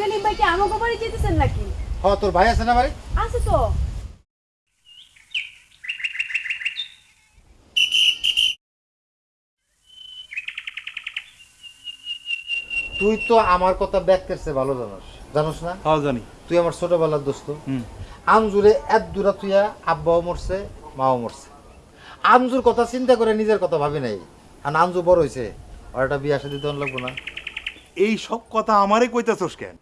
সেলিম ভাই কি আমাকে বাড়ি যেতেছেন নাকি? হ তোর ভাই আছে না বাড়ি? আছে তো। তুই তো আমার কথা ব্যাখ্যার চেয়ে ভালো জানোস। জানোস না? হ্যাঁ জানি। তুই আমার ছোটবেলার দোস্ত। আমজুরে এত দূরা তুইয়া আব্বাও মরছে মাও মরছে। আমজুর কথা চিন্তা করে নিজের কথা ভাবি নাই। আর আমজু বড় হয়েছে আর একটা বিয়া সাথে দেওয়ান লাগবো না। এই সব কথা আমারে কইতাছস কেন?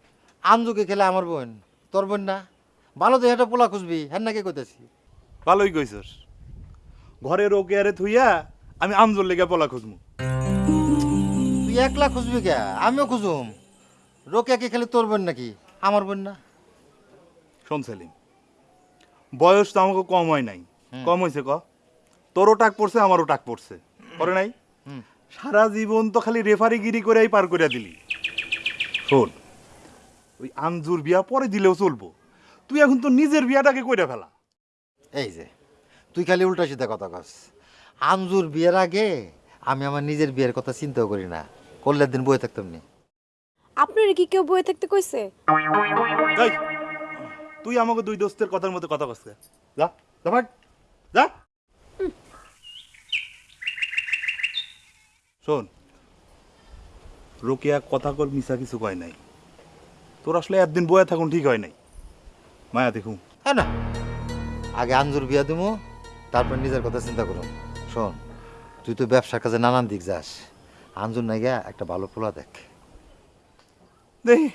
আমজুকে খেলে আমার বোন তোর বোন না? ভালো দেখে একটা পোলা খুঁজবি হ্যাঁ নাকি কইতাছি? ভালোই কইছস। ঘরে ওকে আরে থুইয়া আমি আমজোর লেগে পলা খুঁজমু। তুই একলা খুঁজবি কে? আমিও খুঁজুম। রোকে কি খেলে তোর বোন নাকি? আমার বোন না? শোন সেলিম বয়স তো আমাকে কম হয় নাই। কম হয়েছে ক? তোরও টাক পড়ছে আমারও টাক পড়ছে। করে নাই? সারা জীবন তো খালি রেফারিগিরি করেই পার করে দিলি। শোন ওই আমজুর বিয়া পরে দিলেও চলবো। তুই এখন তো নিজের বিয়াটাকে কইরা ফেলা। এই যে তুই খালি উল্টা সিধা কথা কস। আমজুর বিয়ের আগে আমি আমার নিজের বিয়ের কথা চিন্তাও করি না। করলে দিন বয়ে থাকতাম নি। আপনার কি কেউ বয়ে থাকতে কইছে? তুই আমাকে দুই দোস্তের কথার মতো কথা কস যা যা ভাগ যা। শোন রোকেয়া কথা কর মিশা কিছু কয় নাই। তোর আসলে একদিন বয়ে থাকুন ঠিক হয় নাই। মায়া দেখুন। হ্যাঁ না। আগে আঞ্জুর বিয়া দেবো তারপর নিজের কথা চিন্তা করুন। শোন তুই তো ব্যবসার কাজে নানান দিক যাস। আঞ্জুর নাই গিয়া একটা ভালো পোলা দেখ। দেখি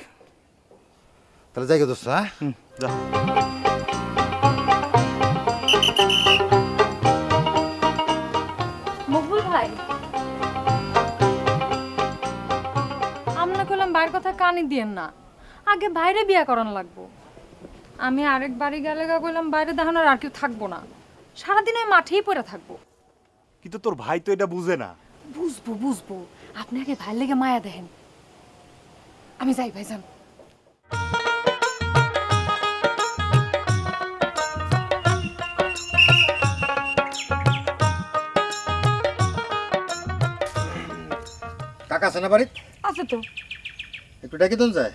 তাহলে যাই গে দোস্ত হ্যাঁ? যা। মকবুল ভাই। আমরা কথা কানে দিয়েন না। আগে বাইরে বিয়া করান লাগবো। আমি আরেক বাড়ি গেলে গা কইলাম বাইরে দেখানোর আর কেউ থাকব না। সারাদিন ওই মাঠেই পড়ে থাকব। কিন্তু তোর ভাই তো এটা বুঝে না। বুঝব বুঝব। আপনি আগে ভাই লেগে মায়া দেখেন। আমি যাই ভাই যান কাকা আছে না বাড়িত? আছে তো। একটু ডাকি দিন যায়।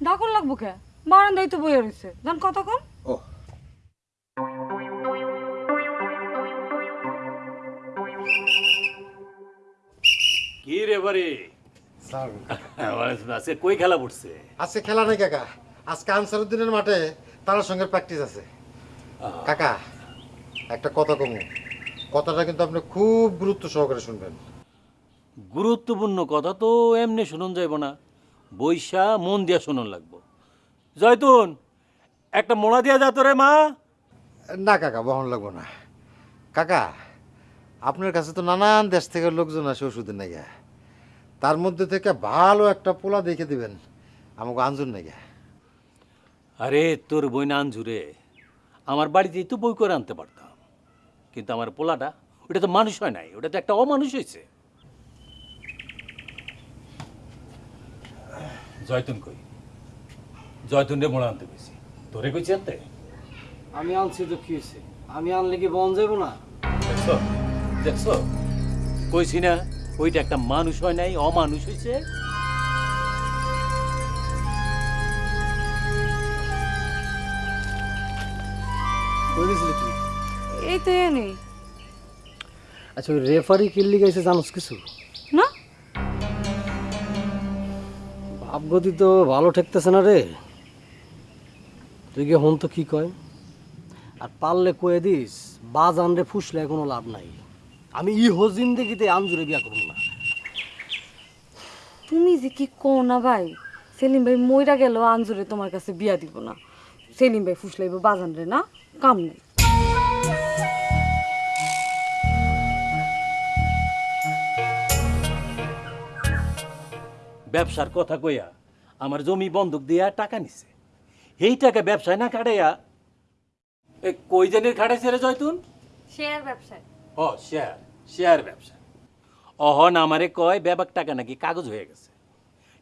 ডাকন লাগবো কে? বারান্দায় তো বইয়ে রয়েছে জান কতক্ষণ ও। কি রে বারে স্যার। আজকে কই খেলা পড়ছে? আজকে খেলা নেই কাকা। আজকে আনসারুদ্দিনের মাঠে তার সঙ্গে প্র্যাকটিস আছে। কাকা একটা কথা কমু। কথাটা কিন্তু আপনি খুব গুরুত্ব সহকারে শুনবেন। গুরুত্বপূর্ণ কথা তো এমনি শুনুন যাইব না। বৈশা মন দিয়া শুনুন লাগবো। জয়তুন একটা মোড়া দিয়া যা তোরে মা। না কাকা বহন লাগবো না। কাকা আপনার কাছে তো নানান দেশ থেকে লোকজন আসে ওষুধের নাইগা তার মধ্যে থেকে ভালো একটা পোলা দেখে দিবেন আমাকে আঞ্জুর নাইগা আরে তোর বই না আনজুরে আমার বাড়িতেই তো বই করে আনতে পারতাম। কিন্তু আমার পোলাটা ওটা তো মানুষ হয় নাই ওটা তো একটা অমানুষ হয়েছে জয়তুন কই? জয়তুন রে মোড়া আনতে কইছি। তোরে কইছি আনতে? আমি আনছি তো কি হয়েছে আমি আনলে কি বন যাব না? দেখছ? দেখছ? কইছি না ওইটা একটা মানুষ হয় নাই অমানুষ হয়েছে এই তো এ নেই আচ্ছা ওই রেফারি কিল্লি গেছে জানোস কিছু? ভাবগতি তো ভালো ঠেকতেছে না রে। তুই গিয়ে হন তো কি কয়। আর পারলে কয়ে দিস বাজ আনরে ফুসলে কোনো লাভ নাই। আমি ই জিন্দেগিতে আনজুরে বিয়া করব না। তুমি যে কি কো না ভাই, সেলিম ভাই মইরা গেল আঞ্জুরে তোমার কাছে বিয়া দিব না। সেলিম ভাই ফুসলাইব বাজান রে না, কাম নেই। ব্যবসার কথা কইয়া আমার জমি বন্ধক দিয়া টাকা নিছে। এই টাকা ব্যবসায় না খাটাইয়া এ কই জানির খাটাইছে রে জয়তুন? শেয়ার ব্যবসায়। ও শেয়ার শেয়ার ব্যবসা অহন আমারে কয় ব্যাপার টাকা নাকি কাগজ হয়ে গেছে।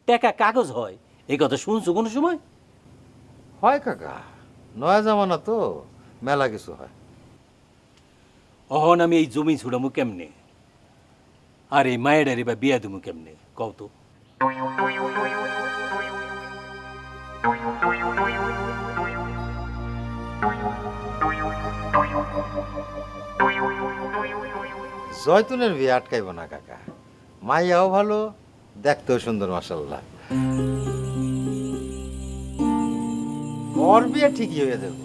টাকা কাগজ হয় এই কথা শুনছো কোনো সময়? হয় কাকা নয়া জামানা তো মেলা কিছু হয়। অহন আমি এই জমি ছুড়ামু কেমনে? আর এই মায়েরারি বা বিয়া দিমু কেমনে? কও তো। জয়তুনের বিয়ে আটকাইব না, কাকা। মাইয়াও ভালো, দেখতেও সুন্দর মাসাল্লাহ ওর বিয়ে ঠিকই হয়ে দেবো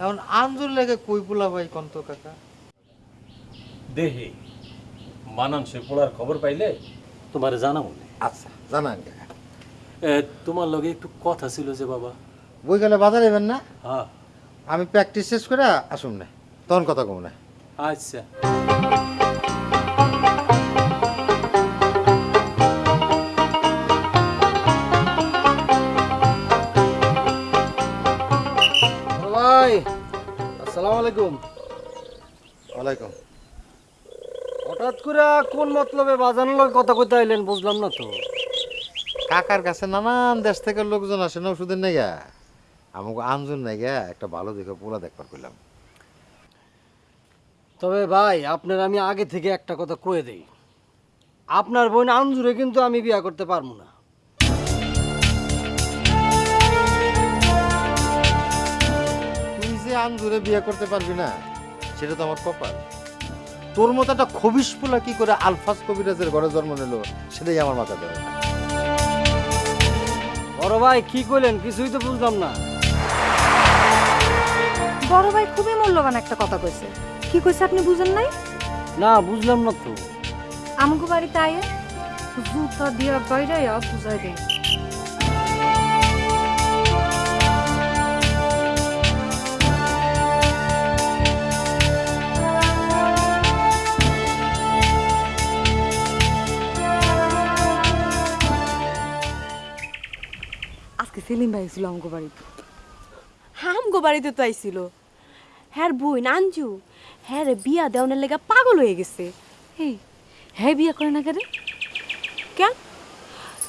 এখন আঞ্জুর লেগে কই পোলা ভাই কন্ত, কাকা? দেহি মানানসে পোলার খবর পাইলে তোমার জানা মনে আচ্ছা জানান। তোমার লগে একটু কথা ছিল যে বাবা। বই গেলে বাজার এবেন না? হ্যাঁ। আমি প্র্যাকটিস শেষ করে আসুন না তখন কথা কম না। আচ্ছা। আসসালামু আলাইকুম। ওয়ালাইকুম। হঠাৎ করে কোন মতলবে বাজানোর কথা কইতে আইলেন বুঝলাম না তো। কাকার কাছে নানান দেশ থেকে লোকজন আসে না ওষুধের আমাকে একটা ভালো দেখে পোলা দেখবার করলাম তবে ভাই আপনার আমি আগে থেকে একটা কথা কয়ে দেই। আপনার বোন আঞ্জুরে কিন্তু আমি বিয়া করতে পারব না। তুই যে আঞ্জুরে বিয়ে করতে পারবি না সেটা তো আমার কপাল। তোর মতো একটা খবিস পোলা কি করে আলফাজ কবিরাজের ঘরে জন্ম নিল সেটাই আমার মাথা ধরে। না বড় ভাই কি করলেন কিছুই তো বুঝলাম না। বড় ভাই খুবই মূল্যবান একটা কথা কইছে। কি কইছে আপনি বুঝেন নাই? না বুঝলাম না তো। আমাকে বাড়িতে আয়ে জুতা দিয়া বাইরে বুঝাই দেন। আজকে সেলিম ভাই ছিল আমাকে বাড়িতে। হামগো বাড়িতে তো আইছিল। হ্যার বই নানজু হ্যাঁ রে বিয়া দেওয়ানের লেগা পাগল হয়ে গেছে। এই হ্যাঁ বিয়া করে না কেন? কেন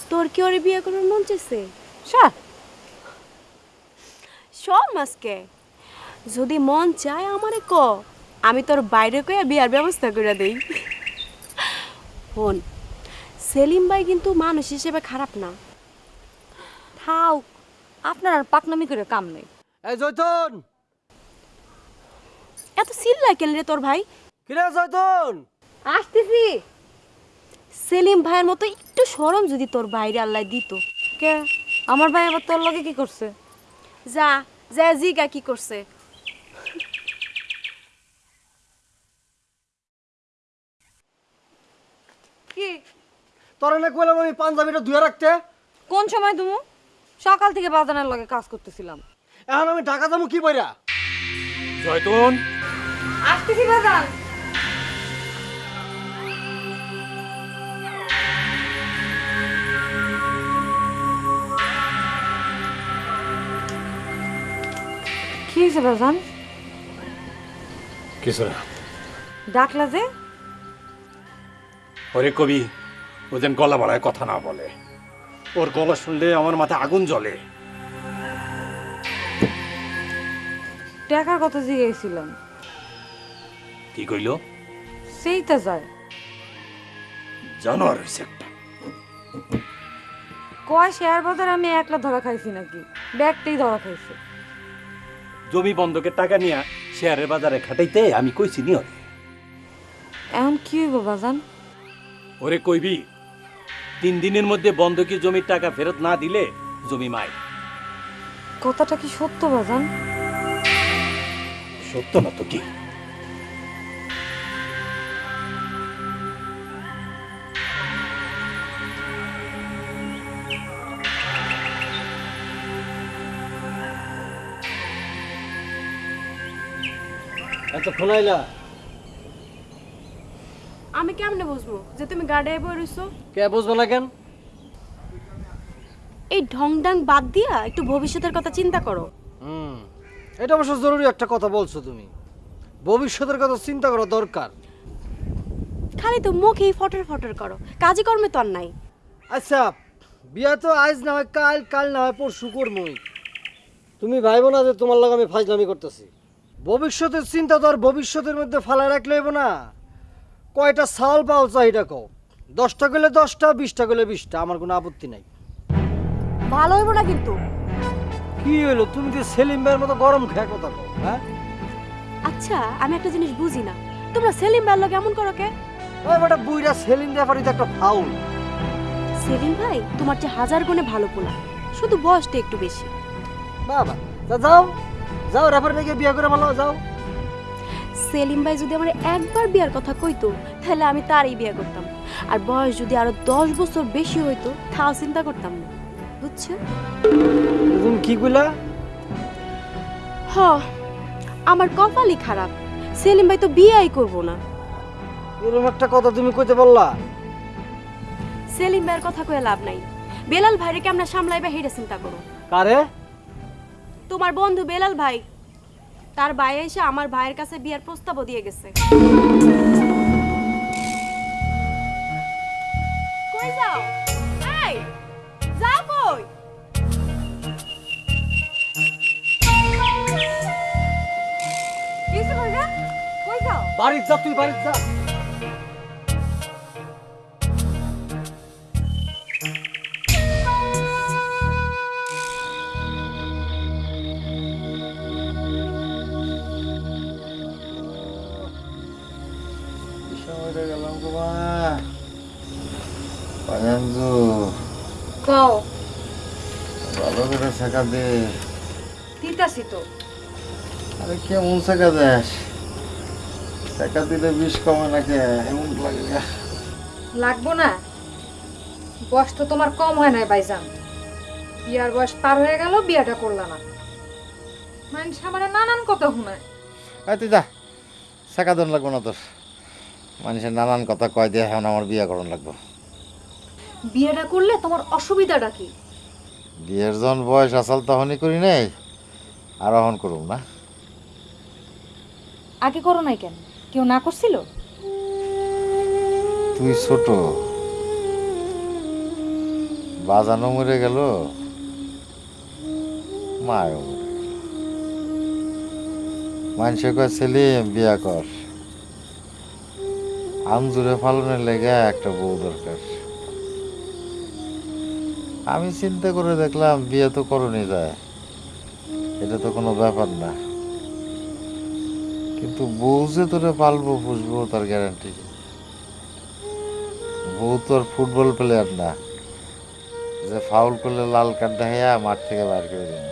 তোর কি ওরে বিয়া করার মন চাইছে? স্যার। সব মাসকে। যদি মন চায় আমারে ক আমি তোর বাইরে কয়ে বিয়ার ব্যবস্থা করে দেই। হন সেলিম ভাই কিন্তু মানুষ হিসেবে খারাপ না। থাও আপনার আর পাকনামি করে কাম নেই। এই এত চিল্লাই কেন রে তোর ভাই? কিরে আসতেছি। সেলিম ভাইয়ের মতো একটু সরম যদি তোর বাইরে আল্লাহ দিত। কে? আমার ভাই আবার তোর লগে কি করছে? যা যা জিগা কি করছে? কি? তোর না কইলাম আমি পাঞ্জাবিটা ধুয়ে রাখতে। কোন সময় তুমি সকাল থেকে বাজানের লগে কাজ করতেছিলাম। এখন আমি ঢাকা যাব কি বইরা জয়তুন? আসতেছি বাজান। কি হয়েছে বাজান? কিছু না। ডাকলা যে? ওরে কবি ও যেন গলা বাড়ায় কথা না বলে। ওর গলা শুনলে আমার মাথায় আগুন জ্বলে। টাকার কথা জিজ্ঞেসছিলাম। কি কইল? সেইটা যায়। জানোয়ার হয়েছে একটা। কয় শেয়ার বাজার আমি একলা ধরা খাইছি নাকি? ব্যাগটাই ধরা খাইছে। জমি বন্ধকের টাকা নিয়ে শেয়ারের বাজারে খাটাইতে আমি কইছি নি ওরে। এখন কি হইব বাজান? ওরে কইবি তিন দিনের মধ্যে বন্ধকি জমির টাকা ফেরত না দিলে জমি মাই। কথাটা কি সত্য বাজান? সত্য না তো কি? এত ফোনাইলা আমি কেমনে বুঝব যে তুমি গাড়ি বই রইছো? কে বুঝব না কেন? এই ঢং ডাং বাদ দিয়া একটু ভবিষ্যতের কথা চিন্তা করো। হুম এটা অবশ্য জরুরি একটা কথা বলছো তুমি। ভবিষ্যতের কথা চিন্তা করা দরকার। খালি তো মুখেই ফটর ফটর করো কাজে কর্মে তো আর নাই। আচ্ছা বিয়া তো আজ না হয় কাল কাল না হয় পরশু করবই তুমি ভাইবো না যে তোমার লগে আমি ফাজলামি করতেছি। ভবিষ্যতের চিন্তা তো আর ভবিষ্যতের মধ্যে ফালা রাখলে না। কয়টা সাল পাও চাহিদা কও? দশটা গেলে দশটা বিশটা গেলে বিশটা আমার কোনো আপত্তি নাই। ভালো হইব না কিন্তু। কি হলো তুমি যে সেলিম ভাইয়ের মতো গরম খেয়ে কথা কও হ্যাঁ? আচ্ছা আমি একটা জিনিস বুঝি না। তোমরা সেলিম ভাইয়ের লগে এমন করো কে? ওই বেটা বুইরা সেলিম তো একটা ফাউল। সেলিম ভাই তোমার যে হাজার গুণে ভালো পোলা শুধু বয়সটা একটু বেশি। বাবা যাও যাও রেফারি গিয়ে বিয়ে করে ভালো যাও। সেলিম ভাই যদি আমার একবার বিয়ার কথা কইতো তাহলে আমি তারই বিয়ে করতাম। আর বয়স যদি আরও দশ বছর বেশি হইতো তাও চিন্তা করতাম না। বুঝছ? তুমি কি কইলা? হ আমার কপালই খারাপ। সেলিম ভাই তো বিয়েই করব না। এরকম একটা কথা তুমি কইতে বললা সেলিম ভাইয়ের কথা কয়ে লাভ নাই। বেলাল ভাইরে কেমন সামলাইবা হেটা চিন্তা করো। কারে? তোমার বন্ধু বেলাল ভাই তার ভাই এসে আমার ভাইয়ের কাছে বিয়ের প্রস্তাবও দিয়ে গেছে। কই যাও? বাড়ির যা, তুই বাড়ির যা। গেলাম গো কও ভালো করে শেখা দে দিতাছি তো আরে কেমন শেখা দেস শেখা দিলে বিষ কমে নাকি এমন লাগে লাগবো না বয়স তো তোমার কম হয় নাই ভাইজান বিয়ার বয়স পার হয়ে গেল বিয়াটা করলা না মানুষ আমার নানান কথা শুনায় তুই যা শেখা দন লাগবো না তোর মানুষের নানান কথা কয় দিয়ে এখন আমার বিয়ে করণ লাগবো। বিয়েটা করলে তোমার অসুবিধাটা কি? বিয়ের জন বয়স আসাল তখনই করি নাই আর অহন করুম না। আগে করো নাই কেন? কেউ না করছিল? তুই ছোট বাজানো মরে গেল মায়ও মরে গেল মানুষে কয় ছেলে বিয়া কর। আমজুরে ফালনের লেগে একটা বউ দরকার। আমি চিন্তা করে দেখলাম বিয়ে তো করণই যায়। এটা তো কোনো ব্যাপার না। কিন্তু বউ যে তোরে পালবো পুষবো তার গ্যারান্টি বউ তো আর ফুটবল প্লেয়ার না। যে ফাউল করলে লাল কার্ড দেখাইয়া মাঠ থেকে বাইর করে দেবে।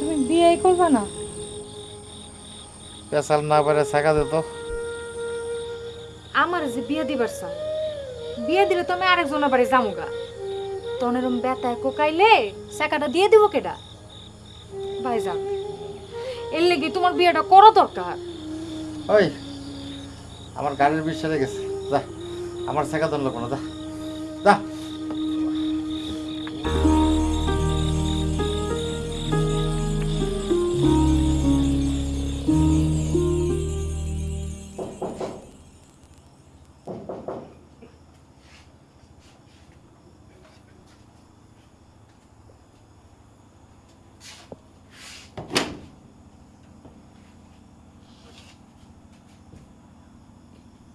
তুমি বিয়ে করবা না? পেশাল না পারে দে তো। আমার যে বিয়ে দিবার চাও বিয়ে দিলে তো আমি আরেকজনের বাড়ি যামুগা। তখন এরম বেতায় কোকাইলে সেকাটা দিয়ে দিব কেডা? ভাইজান এর লেগে তোমার বিয়েটা করো দরকার। ওই আমার গাড়ির বিষ সেরে গেছে। যা আমার শেখা ধরলো কোনো যা যা।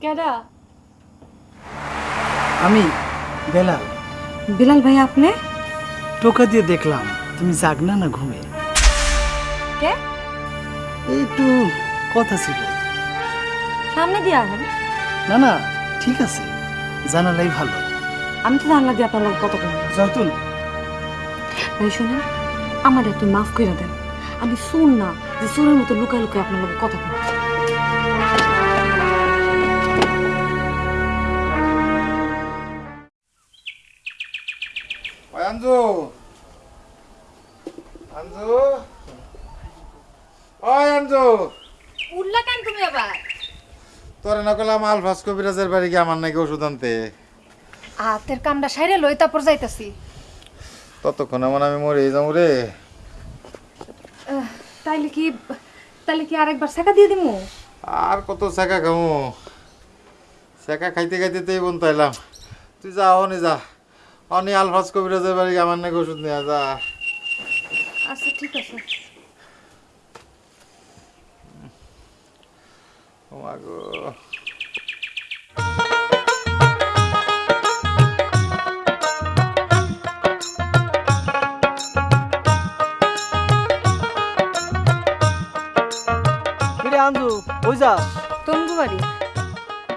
কেডা? আমি বেলাল। বিলাল ভাই আপনি? টোকা দিয়ে দেখলাম তুমি জাগনা না ঘুমে। কে? একটু কথা ছিল। সামনে দিয়ে আহেন না না ঠিক আছে জানালাই ভালো। আমি তো জানলা দিয়ে আপনার কত কম জয়তুল ভাই শুনেন আমার একটু মাফ করে দেন। আমি শুন না যে সুরের মতো লুকায় লুকায় আপনার কথা করলাম আলফাস কবিরাজের বাড়ি গিয়ে আমার নাকি ওষুধ আনতে। হাতের কামটা সাইরে লই তারপর যাইতাছি। ততক্ষণ এমন আমি মরে যাব রে। তাইলে কি তাইলে কি আরেকবার শেখা দিয়ে দিমু? আর কত শেখা খামু? শেখা খাইতে খাইতে তো বোন তাইলাম তুই যা অনি যা। অনি আলফাস কবিরাজের বাড়ি গিয়ে আমার নাকি ওষুধ নিয়ে যা। আচ্ছা ঠিক আছে। ও মা গো যাস? তঙ্গু বাড়ি।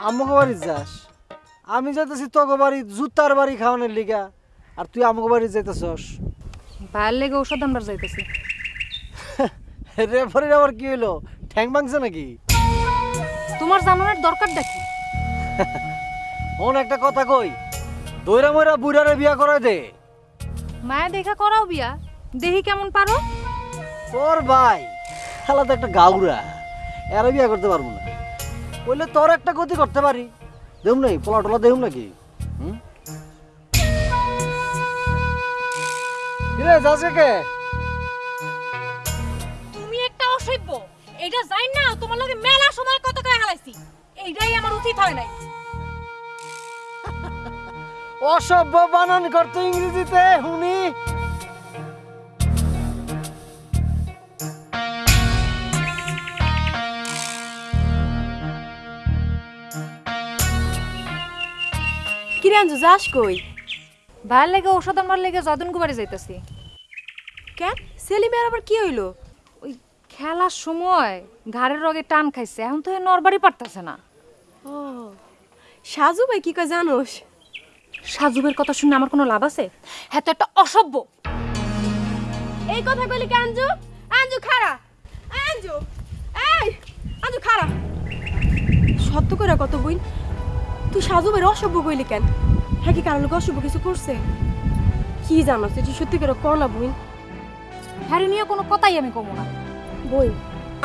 আমাকে বাড়ি যাস? আমি যাইতেছি তোকে বাড়ি জুতার বাড়ি খাওয়ানোর লিগা। আর তুই আমাকে বাড়ি যাইতেছস। ভাইয়ের লেগে ঔষধ আনবার যাইতেছি। রেফারির আবার কি হইল? ঠ্যাং ভাঙছে নাকি? তোমার জানানোর দরকার দেখি। ওন একটা কথা কই দইরা মইরা বুড়ারে বিয়া করাই দে। মায়া দেখা করাও বিয়া দেহি কেমন পারো। তোর ভাই খেলা তো একটা গাউরা। এরা বিয়া করতে পারব না। বললে তোর একটা গতি করতে পারি। দেহুম নাই পোলা টোলা দেহুম নাকি? হুম? যাস কে? তুমি একটা অসভ্য। এটা যাই না তোমার লগে মেলা সময় কত করে হালাইছি। এইটাই আমার উচিত হয় নাই। অসভ্য বানান করতো ইংরেজিতে হুনি। কিরে আনজু যাস কই? ভাইয়ের লেগে ঔষধ আনবার লেগে যদনগু বাড়ি যাইতেছি। কেন? সেলিমের আবার কি হইল? ওই খেলার সময় ঘাড়ের রগে টান খাইছে এখন তো নরবারই পারতেছে না। ও সাজু ভাই কি কয় জানোস? সাজুবের কথা শুনে আমার কোনো লাভ আছে? হ্যাঁ তো একটা অসভ্য। এই কথা কইলি কি আঞ্জু? আঞ্জু খারা আঞ্জু এই আঞ্জু খারা সত্য করে কত বই তুই সাজু ভাই অসভ্য কইলি কেন? হ্যাঁ কি কারণ লোক অসভ্য কিছু করছে? কি জানোস তুই সত্যি করে কর না বই হ্যারি নিয়ে কোনো কথাই আমি কমো না। বই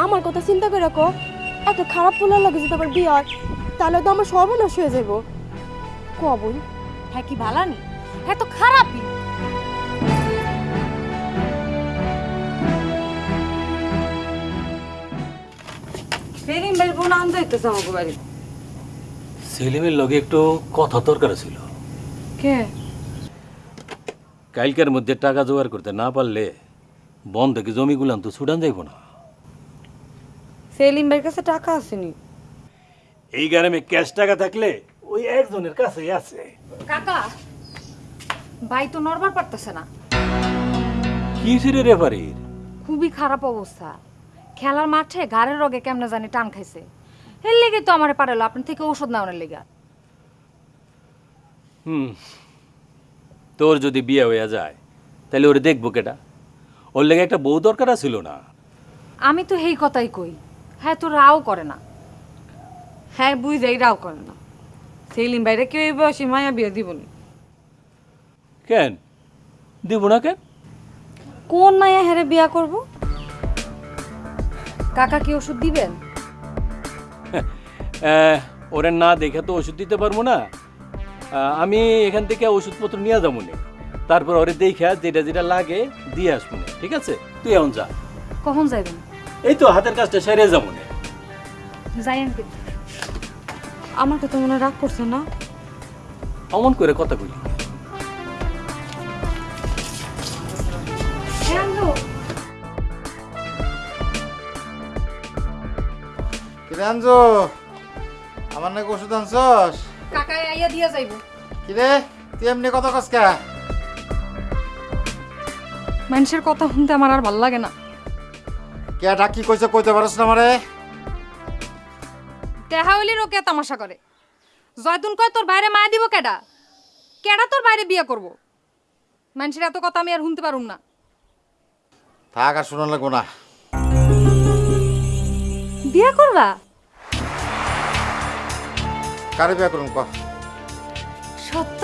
আমার কথা চিন্তা করে কো এত খারাপ পোলার লাগে যদি আবার বিয়ে হয় তাহলে তো আমার সর্বনাশ হয়ে যাব ক বই হ্যাঁ কি ভালানি? হ্যাঁ তো খারাপই। সেলিম ভাই বোন আনতে হইতেছে আমাকে বাড়ি সেলিমের লগে একটু কথা দরকার ছিল। কে? কালকের মধ্যে টাকা জোগাড় করতে না পারলে বন থেকে জমিগুলান তো ছুটান যাইব না। সেলিম ভাইয়ের কাছে টাকা আসেনি। এই গ্রামে ক্যাশ টাকা থাকলে ওই একজনের কাছেই আছে। কাকা ভাই তো নড়বার পারতেছে না। কি রে রেফারির? খুবই খারাপ অবস্থা। খেলার মাঠে ঘাড়ের রগে কেমনে জানি টান খাইছে। এর লেগে তো আমার পারালো আপনার থেকে ওষুধ নেওয়ার লেগে। হুম তোর যদি বিয়ে হয়ে যায় তাহলে ওরে দেখব কেটা ওর লেগে একটা বউ দরকার ছিল না। আমি তো এই কথাই কই হ্যাঁ তো রাও করে না। হ্যাঁ বুঝাই রাও করে না। সেলিম ভাইরে কেউ এই বয়সে মায়া বিয়ে দিবনি কেন? দিব না কেন? কোন মায়া হেরে বিয়া করব? কাকা কি ওষুধ দিবেন? ওরে না দেখে তো ওষুধ দিতে পারব না। আহ, আমি এখান থেকে ওষুধপত্র নিয়ে যাব নে। তারপর ওরে দেখে যেটা যেটা লাগে দিয়ে আসব নে, ঠিক আছে? তুই এখন যা। কখন যাইবেন? এই তো হাতের কাজটা সেরে যাব নে। আমাকে তো মনে রাগ করছে না। অমন করে কথা বলি কিরে আনছো আমার নাকি ওষুধ আনছস? কাকা আইয়া দিয়া যাইব। কিরে? তুই এমনি কথা কত কসকা মানুষের কথা শুনতে আমার আর ভালো লাগে না। কে ডাকি কইছে কইতে পারস না আমারে? টেহা হইলে রোকে তামাশা করে। জয়তুন কয় তোর বাইরে মায়া দিব কেডা? কেডা তোর বাইরে বিয়ে করব? মানুষের এত কথা আমি আর শুনতে পারুম না। থাক আর শোনা লাগবো না। বিয়ে করবা? কারে বিয়া করুন ক? সত্য?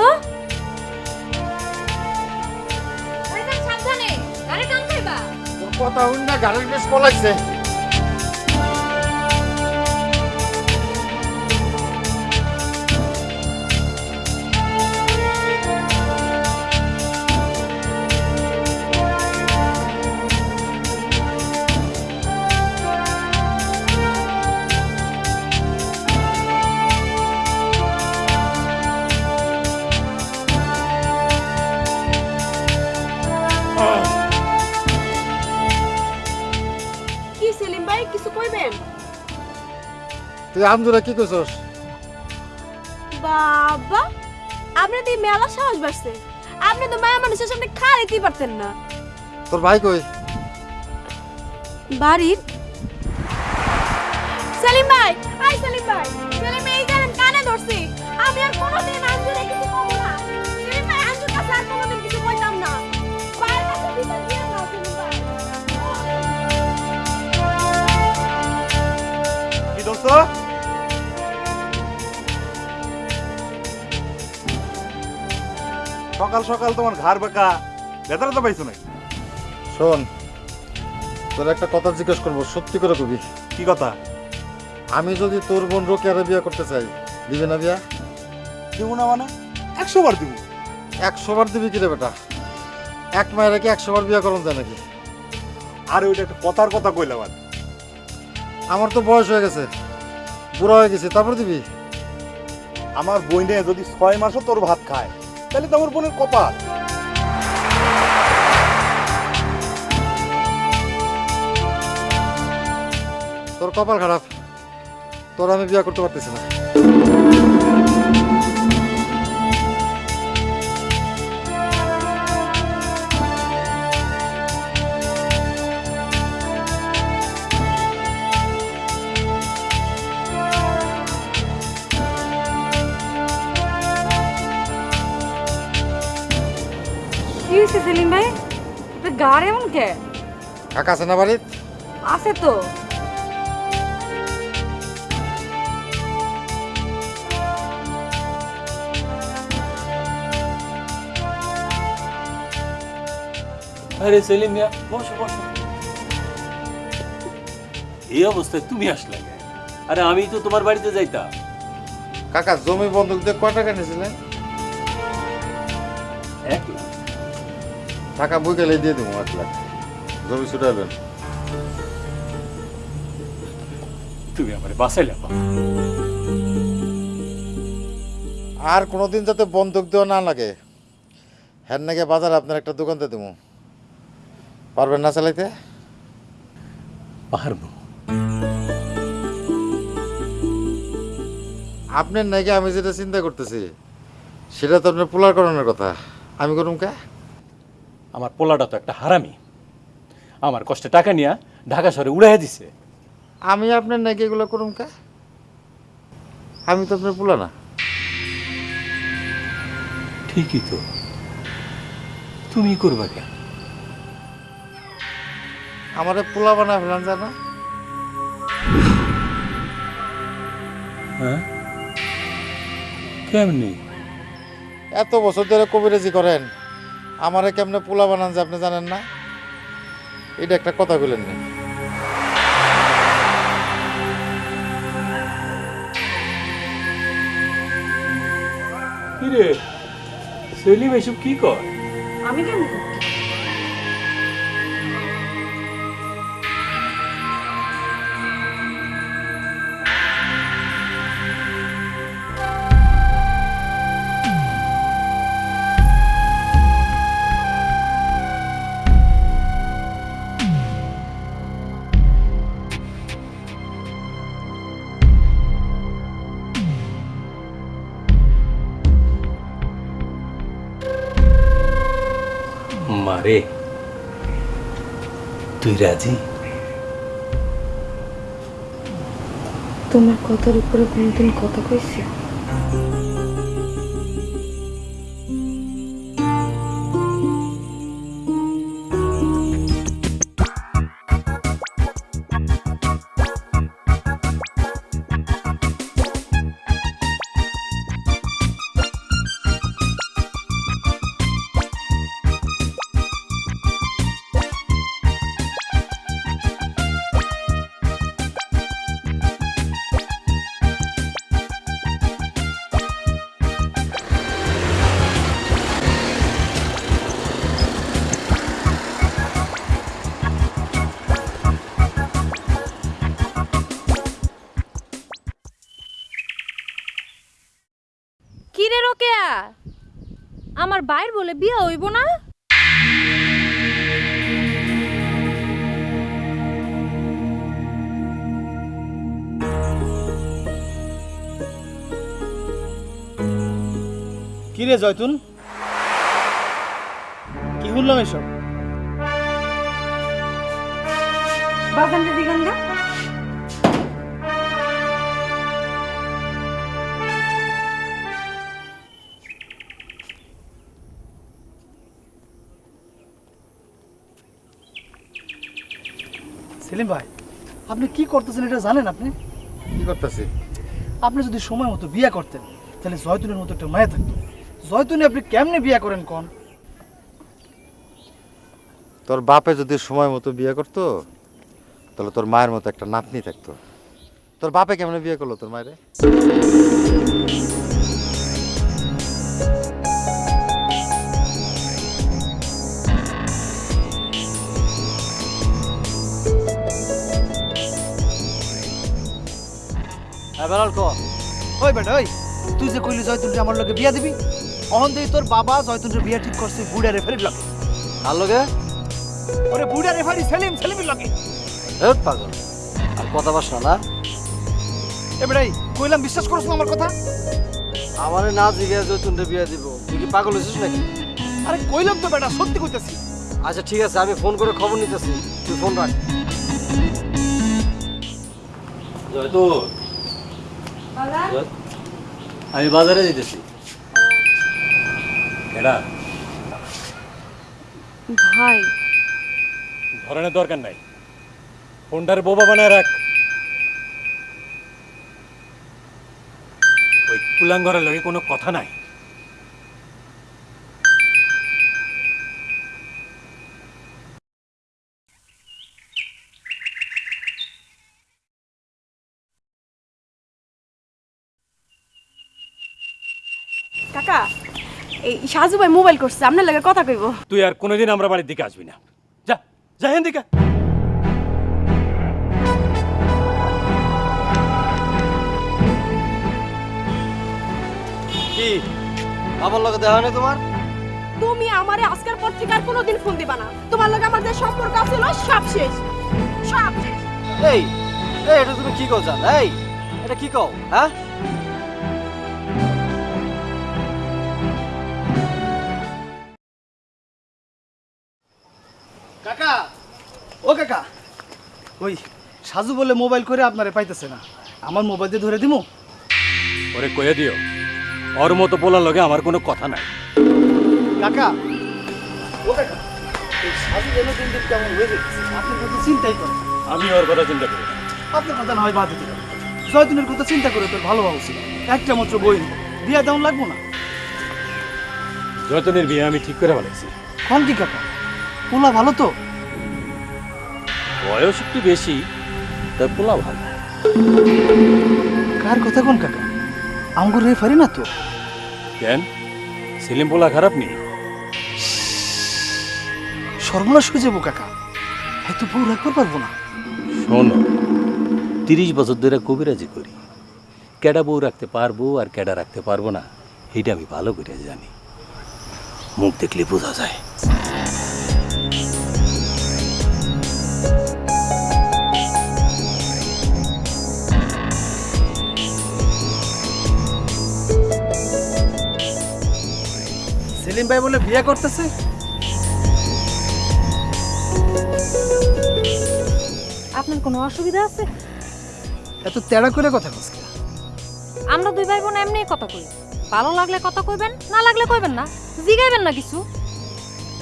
কথা হইন না গাড়ির বেশ পলাইছে। তুই আমজুরা কি কইছস বাবা আপনি তো এই মেলা সাহস বাড়ছে। আপনি তো মায়া মানুষের সামনে খাড়াইতেই পারতেন না? তোর ভাই কই? বাড়ির সকাল সকাল তোমার ঘাড় বাঁকা। বেতারা তো পাইছো নাকি? শোন তোর একটা কথা জিজ্ঞেস করব সত্যি করে কবি? কি কথা? আমি যদি তোর বোন রোকেয়ারে বিয়ে করতে চাই দিবি না বিয়া? দিব না মানে? একশো বার দিব। একশো বার দিবি কি রে বেটা? এক মায়ের কি একশো বার বিয়ে করুন যায় নাকি? আর ওইটা একটা কথার কথা কইলাম আর আমার তো বয়স হয়ে গেছে বুড়া হয়ে গেছে তারপর দিবি? আমার বইনে যদি ছয় মাসও তোর ভাত খায় তাহলে তো আমার বোনের কপাল। তোর কপাল খারাপ। তোর আমি বিয়ে করতে পারতেছি না। গাড়ি এমন কে কাকা আছে না বাড়িত আছে তো। আরে সেলিম মিয়া বসো বসো। এই অবস্থায় তুমি আসলে আরে আমি তো তোমার বাড়িতে যাইতাম। কাকা জমি বন্ধক দিয়ে কয় টাকা নিয়েছিলেন? এক লাখ। টাকা বই গেলে দিয়ে দেবো এক লাখ। জমি ছুটাইলেন তুমি আমার বাসাইলে আর কোনোদিন যাতে বন্ধক দেওয়া না লাগে হ্যান নাকি বাজারে আপনার একটা দোকান দিয়ে দেবো। পারবেন না চালাইতে? পারব। আপনার নাকি আমি যেটা চিন্তা করতেছি সেটা তো আপনার পোলার করানোর কথা। আমি করুম কে? আমার পোলাটা তো একটা হারামি। আমার কষ্টে টাকা নিয়ে ঢাকা শহরে উড়াইয়া দিছে। আমি আপনার নাকি এগুলো করুম কে? আমি তো আপনার পোলা না। ঠিকই তো। তুমি করবা কেন? আমার পোলা বানা ফেলান জানা হ্যাঁ? কেমনি? এত বছর ধরে কবিরাজি করেন। আমারে কেমনে পোলা বানান যে আপনি জানেন না? এটা একটা কথা বলেন না। কিরে সেলিম এসব কি কর আমি কেন রাজি? তোমার কথার উপরে কোনোদিন কথা কইছি? জয়তুন কি শুনলাম এসব? সেলিম ভাই আপনি কি করতেছেন এটা জানেন আপনি? কি করতেছি? আপনি যদি সময় মতো বিয়ে করতেন তাহলে জয়তুলের মতো একটা মায়া থাকতো। জয়তুনে আপনি কেমনে বিয়ে করেন কোন? তোর বাপে যদি সময় মতো বিয়ে করতো তাহলে তোর মায়ের মতো একটা নাতনি থাকতো। তোর বাপে কেমন বিয়ে করল তোর মায়ের? হ্যাঁ বেলাল ক। ওই বেটা ওই তুই যে কইলি জয়তুনরে আমার লগে বিয়া দিবি? অহন দেই তোর বাবা জয়তুনরে বিয়া ঠিক করছে বুড়া রেফারির লগে। আর লগে? ওরে বুড়া রেফারি সেলিম সেলিমের লগে। হেট পাগল। আর কথা বাস না না? এ বেটাই কইলাম বিশ্বাস করছ না আমার কথা? আমারে না জিগে জৈতুনরে বিয়ে দিব। তুই কি পাগল হয়েছিস নাকি? আরে কইলাম তো বেটা সত্যি কইতাছি। আচ্ছা ঠিক আছে আমি ফোন করে খবর নিতেছি। তুই ফোন রাখ। জয়তুল। জয়- আমি বাজারে যেতেছি এরা ভাই। ধরনের দরকার নাই। ফোনটার বোবা বানায় রাখ। ওই কুলাঙ্গরের লগে কোনো কথা নাই। এই সাজু ভাই মোবাইল করছে আপনার লাগে কথা কইব। তুই আর কোনোদিন আমরা বাড়ির দিকে আসবি না। যা যা হেন দিকে কি? আমার লগে দেখা হয় তোমার? তুমি আমারে আজকের পর থেকে আর কোনোদিন ফোন দিবা না। তোমার লগে আমার যে সম্পর্ক ছিল সব শেষ। সব শেষ। এই এই এটা তুমি কি কও জান? এই এটা কি কও? হ্যাঁ? কাকা ওই সাজু বলে মোবাইল করে আপনারে পাইতেছে না। আমার মোবাইল দিয়ে ধরে দিমু? ওরে কয়ে দিও ওর মতো বলার লগে আমার কোনো কথা নাই। কাকা ও কাকা এই সাজু যেন দিন দিন কেমন হয়ে যাচ্ছে আপনি চিন্তাই করেন। আমি ওর কথা চিন্তা করি। আপনার কথা না হয় বাদ দিতে জয়দিনের কথা চিন্তা করে তোর ভালো ভালো ছিল একটা মাত্র বই বিয়া দেওয়ান লাগবো না? যতনের বিয়ে আমি ঠিক করে ফেলেছি। কোন কি কাকা? পোলা ভালো তো? বয়স একটু বেশি তাই পোলা ভালো। কার কথা কোন কাকা? আঙ্গুর রেফারি না তো? কেন? সেলিম পোলা খারাপ নেই সর্বনাশ হয়ে যাব কাকা হয়তো বউ রাখতে পারব না? শোনো তিরিশ বছর ধরে কবিরাজি করি কেডা বউ রাখতে পারব আর কেডা রাখতে পারব না এটা আমি ভালো করে জানি মুখ দেখলে বোঝা যায় সেলিম ভাই বলে বিয়ে করতেছে? আপনার কোনো অসুবিধা আছে? এত তেড়া করে কথা কসকে আমরা দুই ভাই বোন এমনিই কথা কই। ভালো লাগলে কথা কইবেন না লাগলে কইবেন না। জিগাইবেন না কিছু।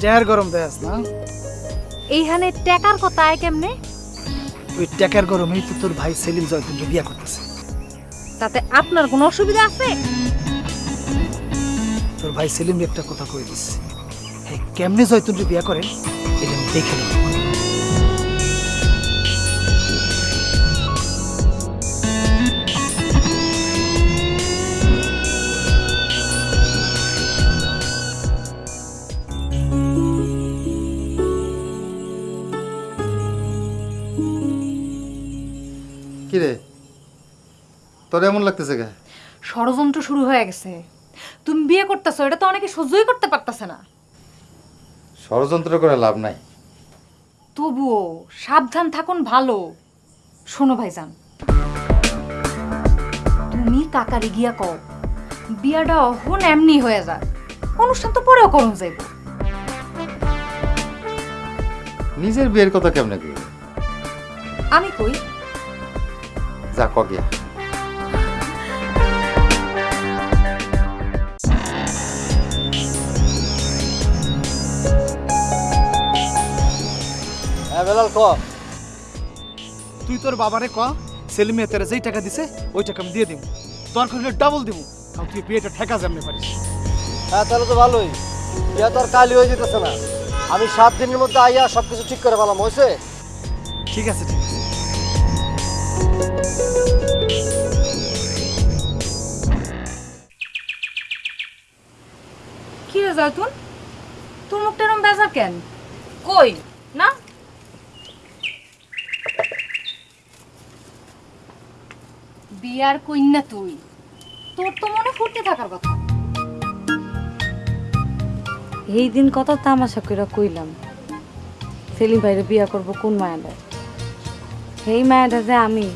জেহার গরম দেয়াস না? এইখানে টাকার কথা আয় কেমনে? ওই ট্যাকের গরমেই তো তোর ভাই সেলিম জয়তুনকে বিয়ে করতেছে। তাতে আপনার কোনো অসুবিধা আছে? তোর ভাই সেলিম একটা কথা কয়ে দিস হ্যাঁ কেমনে জয়তুনকে বিয়ে করেন এটা আমি দেখে নেব। কি রে তোর এমন লাগতেছে কে ষড়যন্ত্র শুরু হয়ে গেছে। তুমি বিয়ে করতেছো এটা তো অনেকে সহ্যই করতে পারতেছে না। ষড়যন্ত্র করে লাভ নাই। তবুও সাবধান থাকুন ভালো। শোনো ভাইজান। তুমি কাকারে গিয়া কও বিয়াটা অহন এমনি হয়ে যায় অনুষ্ঠান তো পরেও করুন যাইব। নিজের বিয়ের কথা কেমনে আমি কই? যা কগিয়া হ্যাঁ বেলাল ক। তুই তোর বাবারে ক সেলিম মিয়া তোরা যেই টাকা দিছে ওই টাকা আমি দিয়ে দিব দরকার হলে ডাবল দিব কারণ তুই বিয়েটা ঠেকা যেমনি পারিস। হ্যাঁ তাহলে তো ভালোই। বিয়া তো আর কালই হয়ে যেতেছে না। আমি সাত দিনের মধ্যে আইয়া সব কিছু ঠিক করে পেলাম হয়েছে ঠিক আছে ঠিক আছে। কি রে জয়তুন? তোর মুখটা এরম বেজা কেন? কই? না? বিয়ার কইনা তুই। তোর তো মনে ফুর্তি থাকার কথা। এই দিন কত তামাশা কইরা কইলাম সেলিম ভাইরে বিয়া করব কোন মায়াটা সেই মায়াটা যে আমি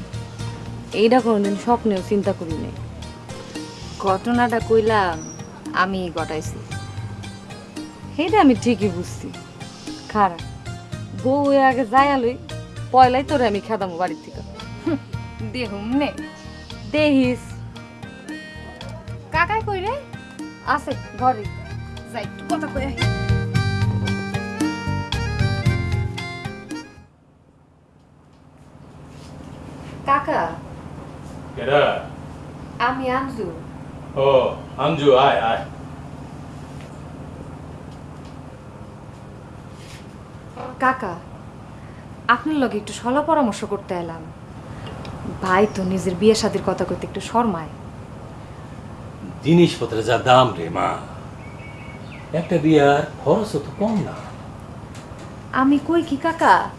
এইটা কোনোদিন স্বপ্নেও চিন্তা করি নাই। ঘটনাটা কইলাম আমি ঘটাইছি। সেইটা আমি ঠিকই বুঝছি। খারাপ বউ আগে যাই আলুই পয়লাই তোরে আমি খেদামো বাড়ির থেকে। দেহুম নে। দেহিস। কাকাই কই রে? আছে ঘরে। যাই একটু কথা কই আহি। কাকা কেডা? আমি আনজু। ও আঞ্জু আয় আয়। কাকা আপনার লগে একটু সলা পরামর্শ করতে এলাম। ভাই তো নিজের বিয়ে শাদির কথা কইতে একটু শর্মায়। জিনিসপত্রের যা দাম রে মা একটা বিয়ার খরচও তো কম না। আমি কই কি কাকা?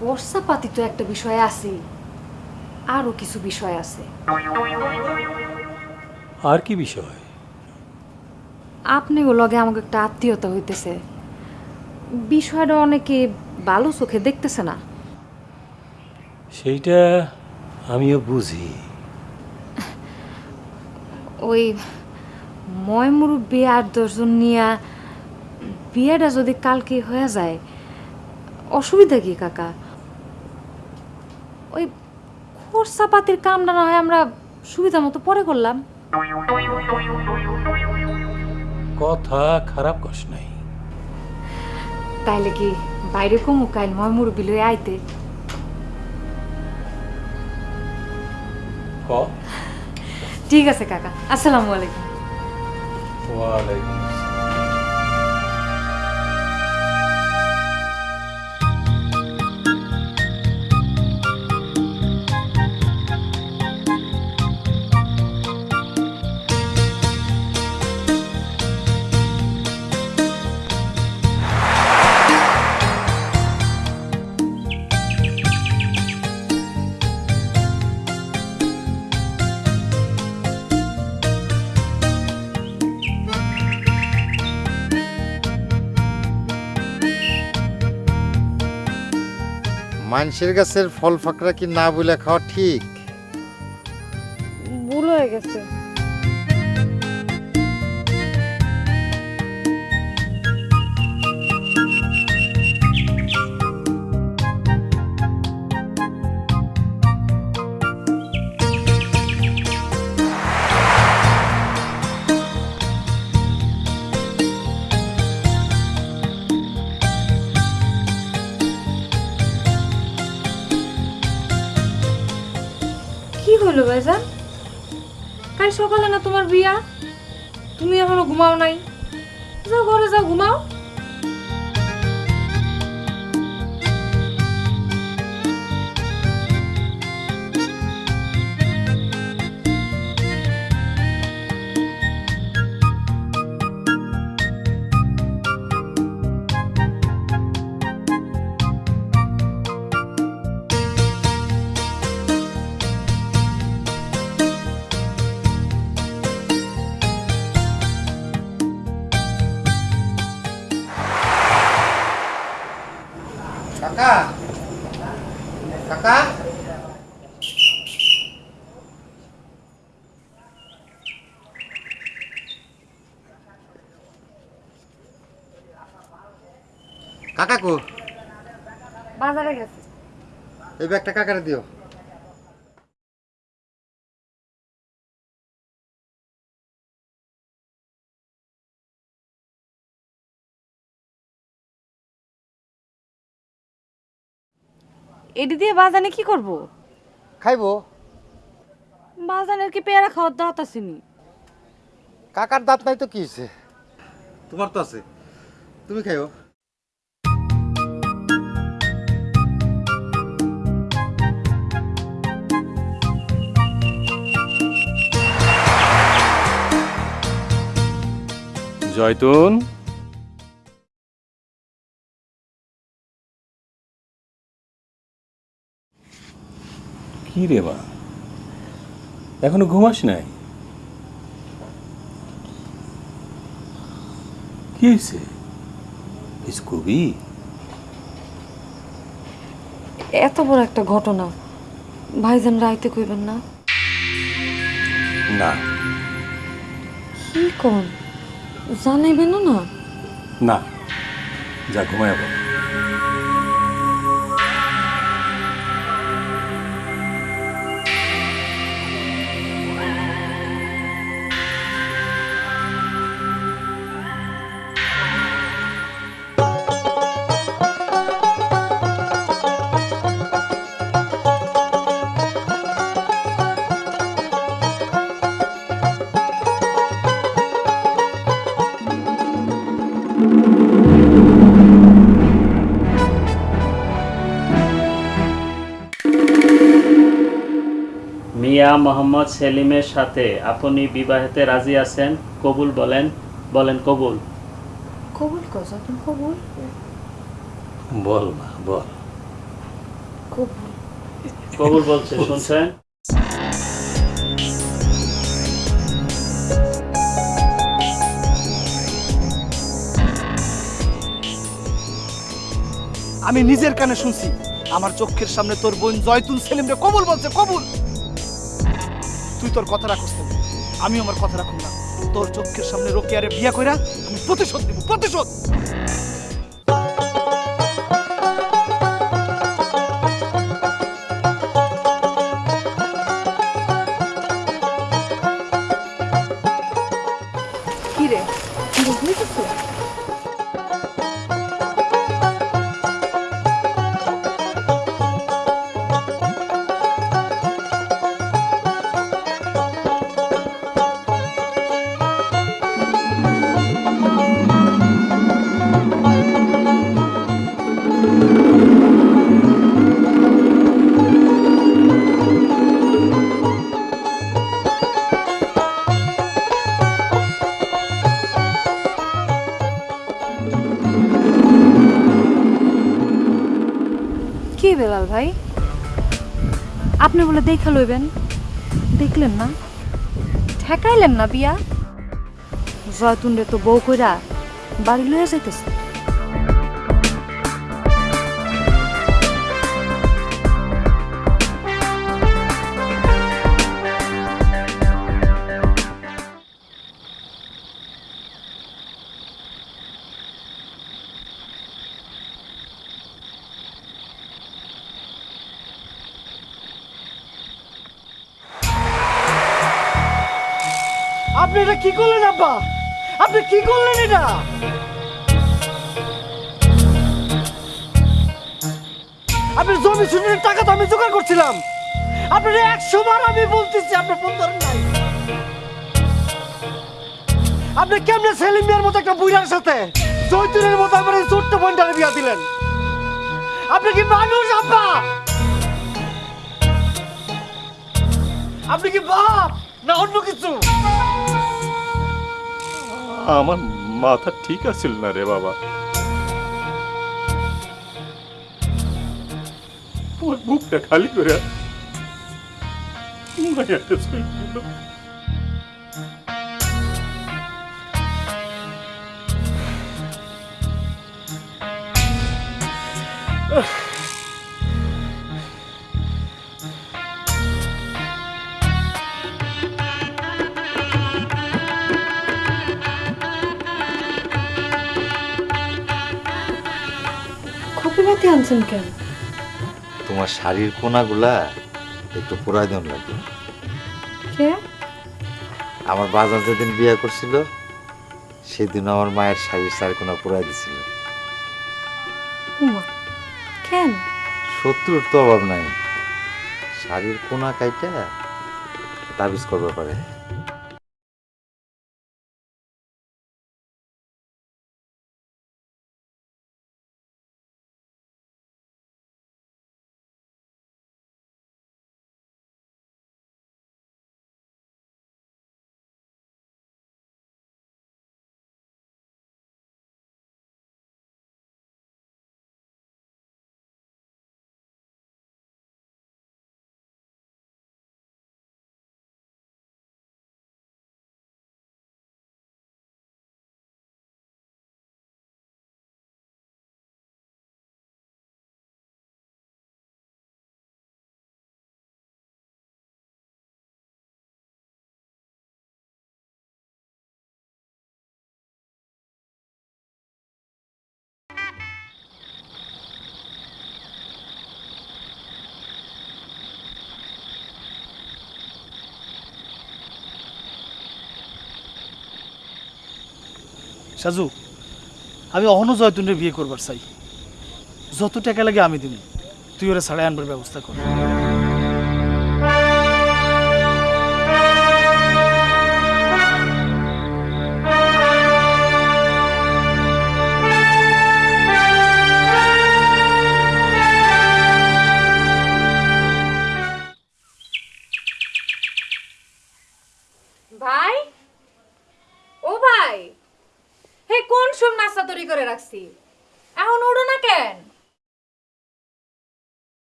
খরচাপাতি তো একটা বিষয় আছে আরও কিছু বিষয় আছে। আর কি বিষয়? আপনি ও লগে আমাকে একটা আত্মীয়তা হইতেছে। বিষয়টা অনেকে ভালো চোখে দেখতেছে না। সেইটা আমিও বুঝি। ওই ময় মুরব্বী আর দশজন নিয়া বিয়েটা যদি কালকে হয়ে যায় অসুবিধা কি কাকা? ওই খরচাপাতির কামটা না হয় আমরা সুবিধা মতো পরে করলাম। কথা খারাপ কস নাই। তাইলে কি বাইরে কমু কাইল ময় মুরব্বী লই আইতে? ঠিক আছে কাকা। আসসালামু আলাইকুম। ওয়ালাইকুম মানুষের গাছের ফল ফাঁকরা কি না বলে খাওয়া ঠিক? কাকা কাকা কাকা কো বাজারে গেছে এই ব্যাগটা কাকারে দিও এটি দিয়ে বাজানে কি করব? খাইবো। বাজানের কি পেয়ারা খাওয়ার দাওয়াত আসেনি কাকার দাঁত নাই তো কি হয়েছে তোমার তো আছে। তুমি খাইও। জয়তুন? কি রে মা এখনও ঘুমাস নাই? কি হয়েছে? কিছু কবি এত বড় একটা ঘটনা। ভাইজান রাইতে কইবেন না? না। কি কোন? জানাইবেন না? না। যা ঘুমায় মিয়া মোহাম্মদ সেলিমের সাথে আপনি বিবাহেতে রাজি আছেন? কবুল বলেন বলেন কবুল। কবুল কজ তুমি কবুল। বল মা বল। কবুল। কবুল বলছে শুনছেন? আমি নিজের কানে শুনছি আমার চোখের সামনে তোর বোন জয়তুল সেলিম রে কবুল বলছে কবুল। তুই তোর কথা রাখস না। আমি আমার কথা রাখুন না। তোর চোখের সামনে রোকে আরে বিয়া কইরা আমি প্রতিশোধ নিব, প্রতিশোধ! আপনি দেখে দেখা লইবেন। দেখলেন না? ঠেকাইলেন না বিয়া? জয়তুন্ডে তো বউ কইরা বাড়ি লইয়া যাইতেছে। কি করলেন আব্বা? আপনি কি করলেন এটা? আপনি জমি শুনের টাকা তো আমি জোগাড় করছিলাম। আপনার একশো বার আমি বলতেছি আপনার ফোন ধরেন নাই। আপনি কেমনে সেলিম মিয়ার মতো একটা বুড়ার সাথে চৈতুরের মতো আমার ছোট্ট বোনটারে বিয়া দিলেন? আপনি কি মানুষ, আব্বা? আপনি কি বাপ না অন্য কিছু? আমার মাথা ঠিক আছিল না রে বাবা ওর বুকটা খালি করে মায়াটা চলে গেল। খপিবাতি আনছেন কেন? তোমার শাড়ির কোনাগুলা একটু পোড়াই দেন লাগবে। কে? আমার বাজার যেদিন বিয়ে করছিল সেদিন আমার মায়ের শাড়ির চার কোনা পোড়াই দিছিল কেন? শত্রুর তো অভাব নাই। শাড়ির কোনা কাইটা তাবিজ করবে পারে। সাজু, আমি অহনো জয়তুনের বিয়ে করবার চাই। যত টাকা লাগে আমি দিব। তুই ওরা ছাড়াই আনবার ব্যবস্থা কর।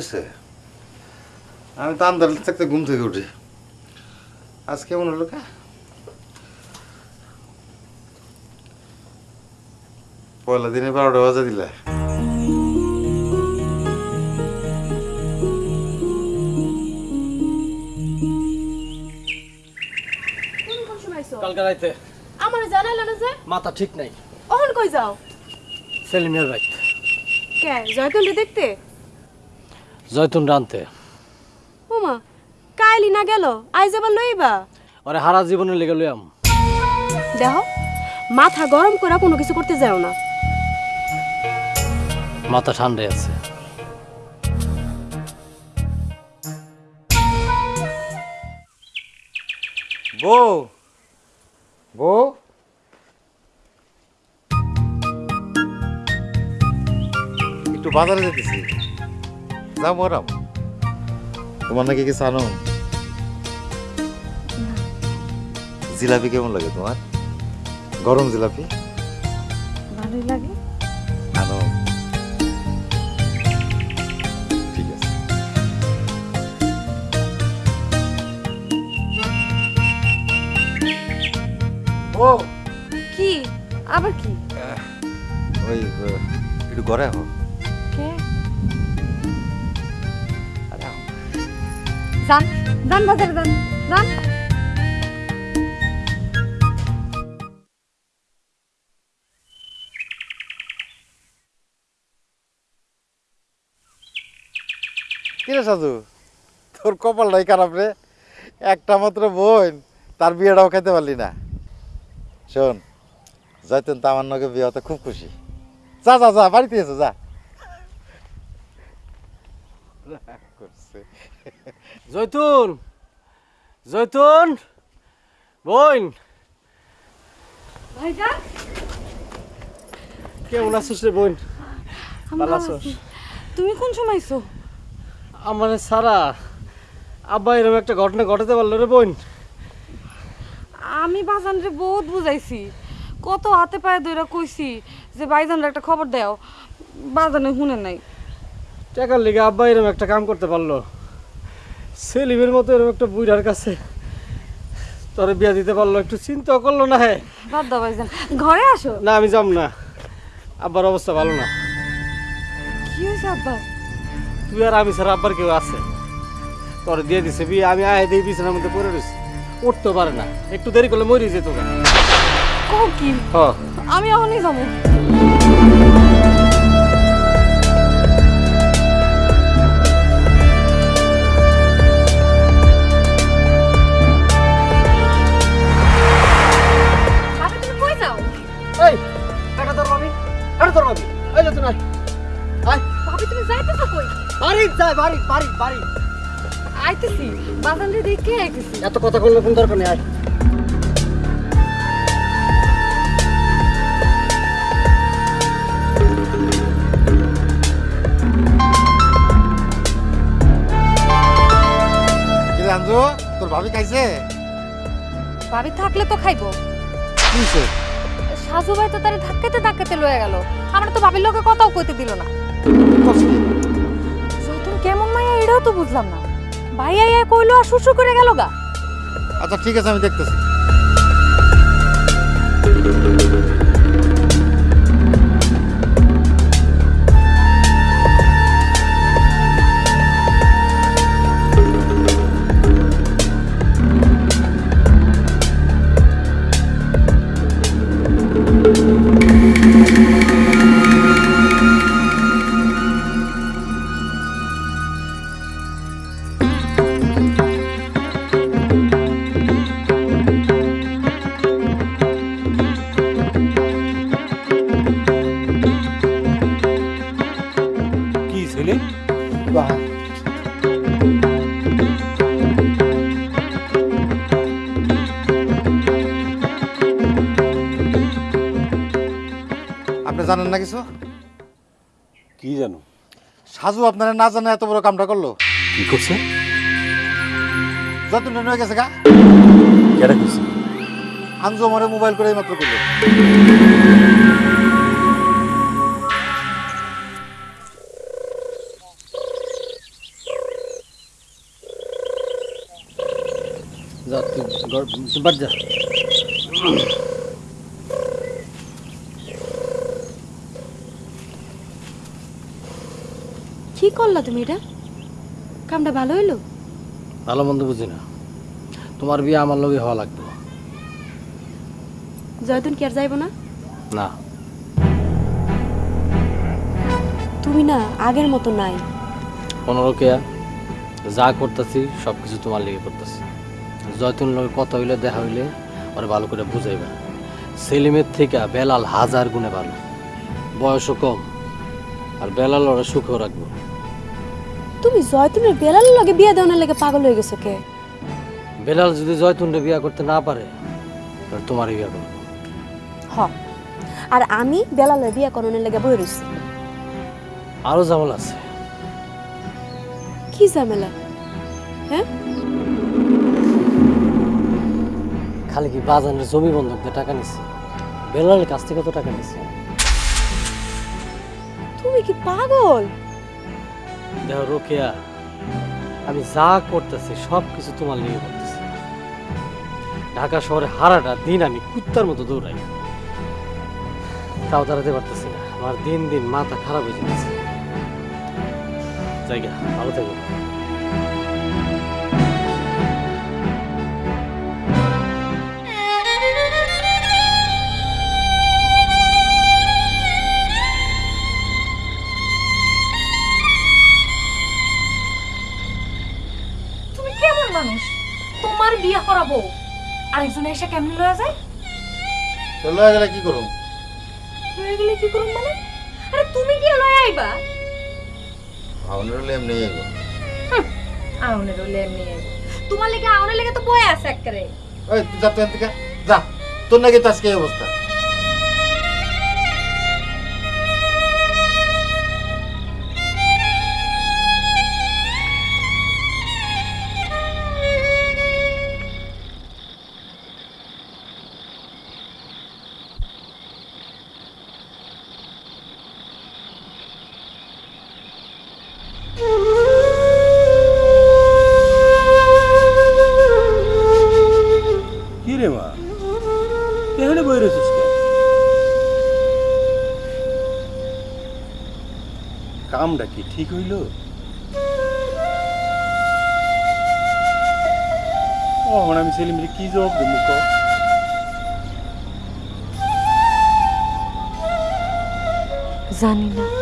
গেছে আমি তো আন্দার থাকতে ঘুম থেকে উঠি। আজ কেমন হলো কা? পয়লা দিনে বারোটা বাজে দিলে। কালকে রাইতে। আমার জানাইলো না যে? মাথা ঠিক নাই। অহন কই যাও? সেলিমের রাইত কে? জয়তুলটি দেখতে? জয়তুন রানতে। ওমা কাইলি না গেল আইজ আবার লইবা? ওরে হারা জীবনে লেগে লইয়াম। দেখো মাথা গরম করে কোনো কিছু করতে যাও না। মাথা ঠান্ডায় আছে। বউ বউ। একটু বাজারে যেতেছি। যাও মরাম। তোমার নাকি কিছু আনো? জিলাপি কেমন লাগে তোমার? গরম জিলাপি? ভালোই লাগে। আনো। ঠিক আছে। ও! কি? আবার কি? ওই একটু ঘরে আহো যান যান বাজারে যান যান তোর কপালটাই খারাপ রে। একটা মাত্র বোন, তার বিয়েটাও খাইতে পারলি না। শোন জয়তুন তো আমার নগে বিয়ে হতে খুব খুশি। যা যা যা, বাড়িতে এসো, যা রাগ করছে। জয়তুন জয়তুন বোন। ভাইজান কেমন আছিস রে বোন? ভালো। তুমি কোন সময় আইছো? আমার সারা আব্বা এরকম একটা ঘটনা ঘটাতে পারল রে বোন। আমি বাজানরে বহুত বুঝাইছি। কত হাতে পায়ে ধরে কইছি যে ভাইজানরে একটা খবর দাও। বাজানে শুনে নাই। টাকার লিগে আব্বা এরকম একটা কাম করতে পারল। সেলিমের মতো এরকম একটা বুড়ার কাছে তোরে বিয়া দিতে পারল একটু চিন্তা করল না হ্যাঁ বাদ দাও ভাইজান ঘরে আসো। না আমি যাব না। আব্বার অবস্থা ভালো না। কি হয়েছে আব্বা? তুই আর আমি ছাড়া আব্বার কেউ আছে? তোরে দিয়ে দিছে বিয়ে আমি আয় দিয়ে বিছানার মধ্যে পড়ে রয়েছি। উঠতে পারে না। একটু দেরি করলে মরে যেত। কও কি? হ। আমি এখনই যাব। বাড়ি যাই বাড়ি বাড়ি বাড়ি। আইতেছি বাজারে দেখে আইতেছি। এত কথা বললে কোন দরকার নেই আয়। তোর ভাবি খাইছে? ভাবি থাকলে তো খাইবো। কি হইছে? সাজু ভাই তো তারে ধাক্কাতে ধাক্কাতে লয়ে গেল। আমরা তো ভাবির লোকে কথাও কইতে দিল না। এটাও তো বুঝলাম না। ভাই আইয়া কইলো আর শুশু করে গেল গা। আচ্ছা ঠিক আছে, আমি দেখতেছি। না কিছু? কি জানো? সাজু আপনারা না জানে এত বড় কামটা করল। কি করছে? যতন হয়ে গেছে গা। কেডা করছে? আঞ্জু আমার মোবাইল করে মাত্র করল। যা তুই বাড়ি যা কি করলা তুমি এটা? কামটা ভালো হইল? ভালো মন্দ বুঝি না। তোমার বিয়ে আমার লগে হওয়া লাগবে। জয়তুন কি আর যাইব না? না। তুমি না আগের মতো নাই। কেয়া যা করতেছি সব কিছু তোমার লেগে করতেছি। জয়তুন লগে কথা হইলে দেখা হইলে ওরা ভালো করে বুঝাইবে। সেলিমের থেকে বেলাল হাজার গুণে ভালো। বয়সও কম আর বেলাল ওরা সুখও রাখব। তুমি জয়তুনের বেলালের লগে বিয়ে দেওয়ার লাগে পাগল হয়ে গেছো কে? বেলাল যদি জয়তুনরে বিয়া করতে না পারে তাহলে তোমারই বিয়া করব। হ। আর আমি বেলালের বিয়ে করানোর লাগে বই রইছি। আরও জামাল আছে। কি ঝামেলা? হ্যাঁ? খালি কি বাজানের জমি বন্ধক দিয়ে টাকা নিচ্ছে বেলালের কাছ থেকে তো টাকা নিচ্ছে তুমি কি পাগল? রোকেয়া। আমি যা করতেছি সব কিছু তোমার নিয়ে করতেছি। ঢাকা শহরে হারাটা দিন আমি কুত্তার মতো দৌড়াই। তাও দাঁড়াতে পারতেছি না। আমার দিন দিন মাথা খারাপ হয়ে যাচ্ছে। ভালো থাকো। করাবো আরেকজন এসে কেমন লয়ে যায়? লয়ে গেলে কি করব লয়ে গেলে কি করুম মানে? আরে তুমি কি লয়ে আইবা। আউনের লয়ে এমনি আইব। আউনের লেম এমনি আইব। তোমার লেগে আউনের লাগি তো বয়ে আছে একবারে ওই তুই যা তুই যা। তোর নাকি তো আজকে অবস্থা। ঠিক হইল আমি এখন আমি সেলিমরে কি জবাব দেবো ক? জানি না।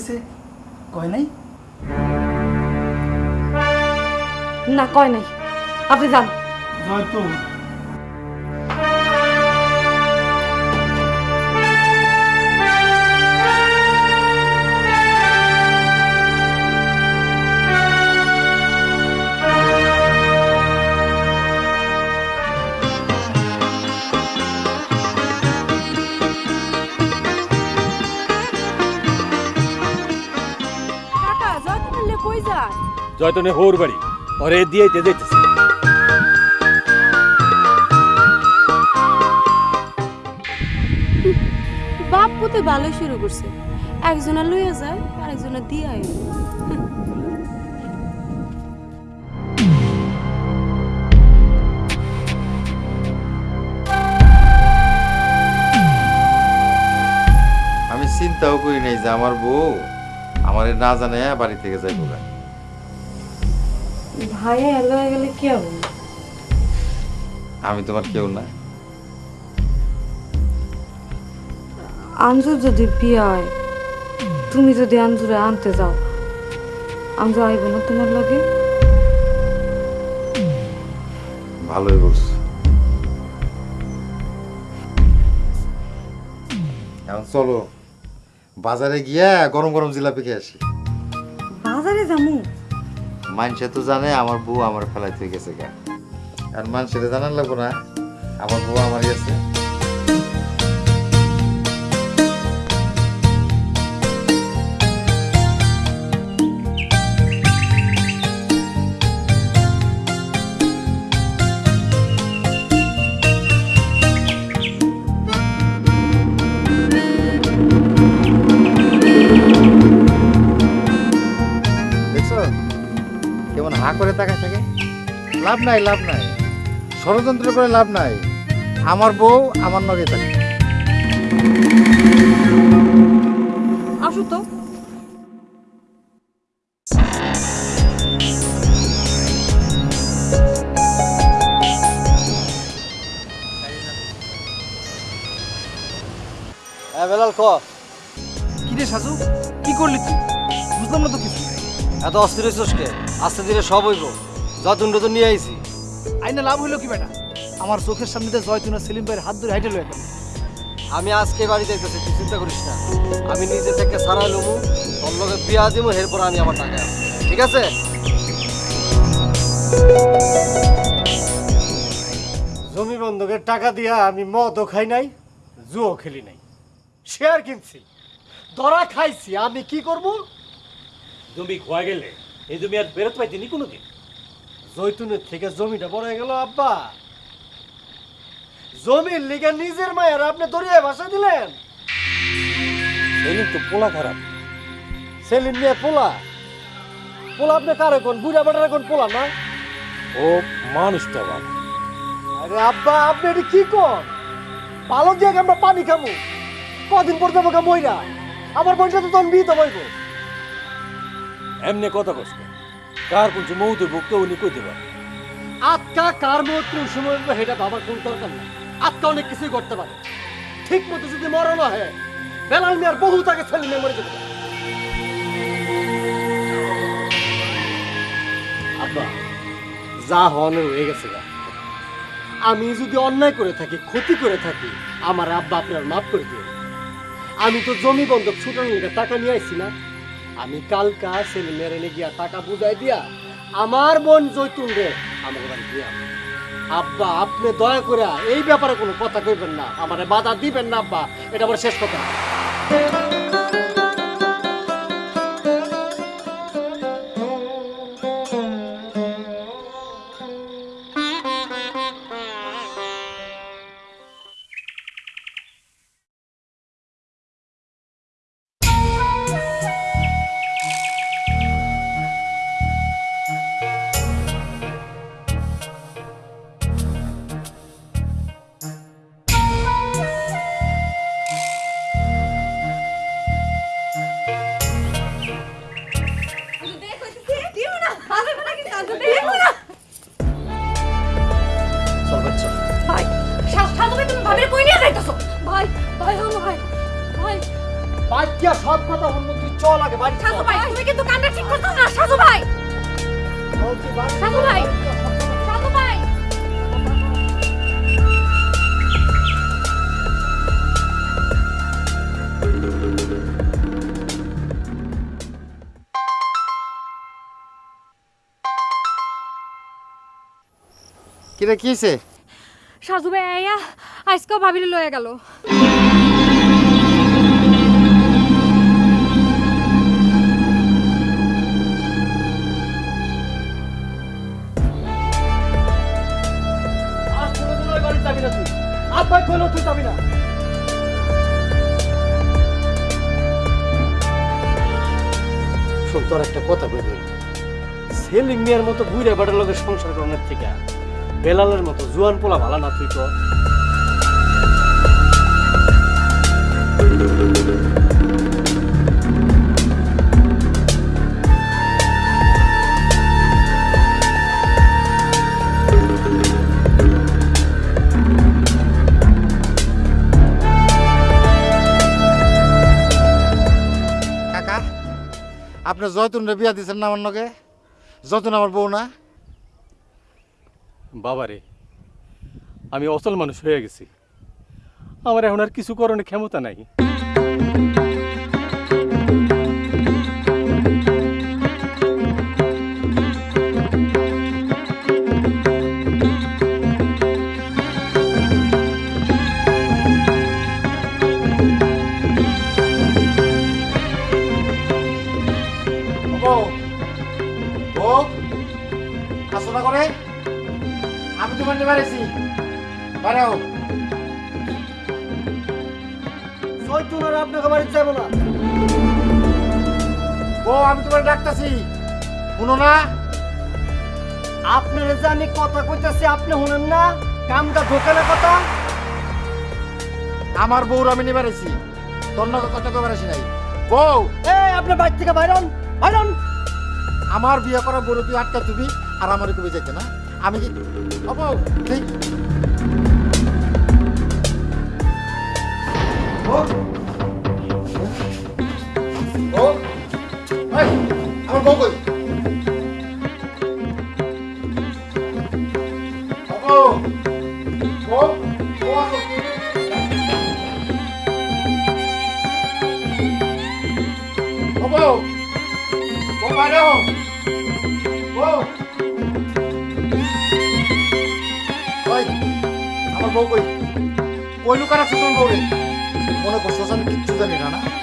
কাছে কয় নাই? না কয় নাই। আপনি যান। জয়তুন জয়তনে হোর বাড়ি। ওরে দিয়ে যেতেছে বাপ পুতে ভালোই শুরু করছে। একজনের লইয়া যায় আর একজনের দিয়ে আয় আমি চিন্তাও করি নাই যে আমার বউ আমার না জানে বাড়ি থেকে যাইব গা। ভাইয়া এলো হয়ে গেলে কি হবে? আমি তোমার কেউ না। আঞ্জুর যদি বিয়ে হয় তুমি যদি আঞ্জুরে আনতে যাও আঞ্জু আইব না তোমার লগে? ভালোই বলছো। এখন চলো বাজারে গিয়া গরম গরম জিলাপি খেয়ে আসি। বাজারে যামু? মানুষে তো জানে আমার বউ আমার ফেলাই থেকে গেছে গা। আর মানুষের জানার লাগবো না। আমার বউ আমার গেছে। লাভ নাই লাভ নাই। ষড়যন্ত্র করে লাভ নাই। আমার বউ আমার নগে থাকে। আসো তো। বেলাল ক? কি রে সাজু? কি করলি তুই? বুঝলাম না তো কিছু। এত অস্থির কে? আস্তে ধীরে সব হইব। যতন টতন নিয়ে আইছি। আইনা লাভ হইল কি বেটা? আমার চোখের সামনে দিয়ে জয়তুন আর সেলিম ভাইয়ের হাত ধরে হাইটে লয়ে গেল। আমি আজকে বাড়িতে আইতেছি তুই চিন্তা করিস না। আমি নিজে থেকে সারা লমু তোর লগে বিয়া দিব এরপর আমি আমার টাকা ঠিক আছে? জমি বন্ধকের টাকা দিয়া আমি মদও খাই নাই জুও খেলি নাই। শেয়ার কিনছি ধরা খাইছি আমি কি করব? জমি খোয়া গেলে এই জমি আর বেরোতে পাইতিনি কোনোদিন জৈতুনের থেকে জমিটা বড় হয়ে গেল আব্বা। জমির লিগে নিজের মায়ের আপনি দরিয়ায় ভাষা দিলেন। সেলিম তো পোলা খারাপ। সেলিম নিয়ে পোলা। পোলা আপনি কার এখন বুড়া বাটার এখন পোলা না? ও মানুষটা ভালো আরে আব্বা আপনি এটা কি কর ভালো দিয়ে আমরা পানি খাব কদিন পর যাব মইরা। আমার বোনটা তো তখন বিয়ে তো বইব। এমনি কথা কষ্ট কার কোন মৌতে বুককে উনি কইতে পারে আত্মা কার মত কোন সময় উঠবে সেটা ভাবার কোন দরকার নেই। আত্মা অনেক কিছুই করতে পারে। ঠিক মতো যদি মরণ হয় বেলাল মিয়ার বহু তাকে ছেলে মেয়ে মরে যেতে। আব্বা যা হওয়ানোর হয়ে গেছে গা। আমি যদি অন্যায় করে থাকি ক্ষতি করে থাকি আমার আব্বা আপনার মাফ করে দিও আমি তো জমি বন্ধক ছুটানোর টাকা নিয়ে আইছি না। আমি কালকা ছেলে মেরে গিয়া টাকা বুঝাই দিয়া আমার বোন জৈতুন রে আমার বাড়ি দিয়া আব্বা, আপনি দয়া করে এই ব্যাপারে কোনো কথা কইবেন না, আমারে বাধা দিবেন না, আব্বা। এটা আমার শেষ কথা। কিরে কি হয়েছে সাজু ভাই আইয়া আজকেও ভাবিলে লয়ে গেল। আব্বাই কইলো তুই যাবি না শোন তোর একটা কথা দিই সেলিং মিয়ার মতো বুইরা বাড়ার লোকের সংসার করানোর থেকে বেলালের মতো জুয়ান পোলা ভালো না তুই কাকা, আপনি জয়তুনরে বিয়া দিচ্ছেন না নগে জয়তুন আমার বউ না? বাবারে আমি অসল মানুষ হয়ে গেছি। আমার এখন আর কিছু করণের ক্ষমতা নাই। বাইরে হোক জয়তুন আর আপনাকে বাড়ি যাব না। বউ আমি তোমার ডাকতাছি। শুনো না। আপনার যে আমি কথা কইতাছি আপনি শুনেন না? কামটা ঢোকে না কথা? আমার বউর আমি নিয়ে বাড়িছি তোর কথা কয়ে বাড়িছি নাই। বউ! এই আপনি বাড়ি থেকে বাইরন বাইরন আমার বিয়ে করা বড় তুই আটকা তুবি আর আমার কবে যেতে না। আমি কি ও বউ ঠিক বৌ কৈ কৈলো কৈলোকাৰ চুচন বৰে মনে কষ্ট চান কিছু জানি না?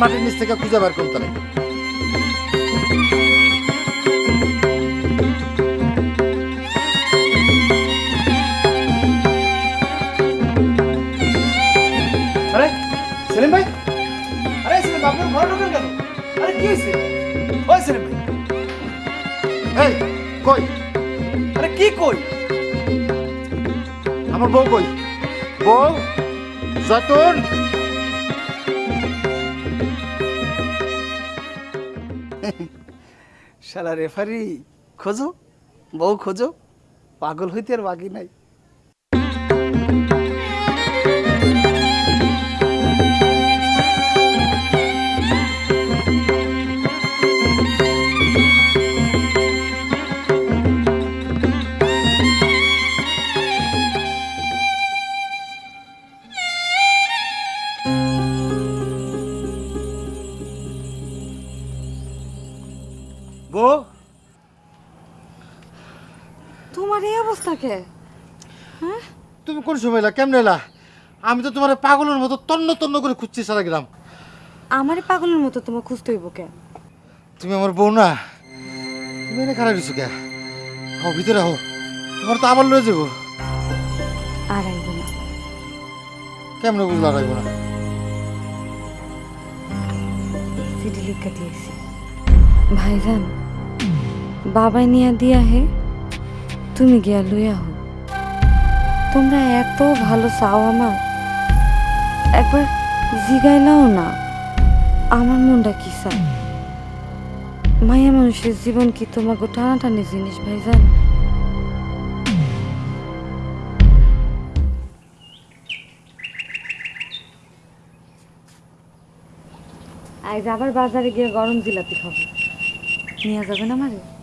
মাটির নিচ থেকে খুঁজে বার করতে লাগে আরে কি হয়েছে? ওই সেলিম ভাই? কি কই? আমার বউ কই? বউ, যতন। শালা রেফারি খোঁজো বউ খোঁজো পাগল হইতে আর বাকি নাই। এলা কেমনে এলা? আমি তো তোমার পাগলের মতো তন্ন তন্ন করে খুঁজছি সারা গ্রাম। আমারে পাগলের মতো তোমার খুঁজতে হইব কে তুমি আমার বউ না? তুমি এনে খারাপ দিছো কে হো ভিতরে হো তোমার তো আবার লয়ে যাব। আর আইব না। কেমনে বুঝলা না? চিঠি লিখে দিয়েছি। ভাইজান বাবাই নিয়া দিয়া হে তুমি গিয়া লইয়া হো তোমরা এত ভালো চাও আমার? একবার জিগাইলাও না। আমার মনটা কি চায়? মায়া মানুষের জীবন কি তোমাকে টানাটানি জিনিস, ভাইজান? আজ আবার বাজারে গিয়ে গরম জিলাপি খাব। নিয়ে যাবেন আমারে?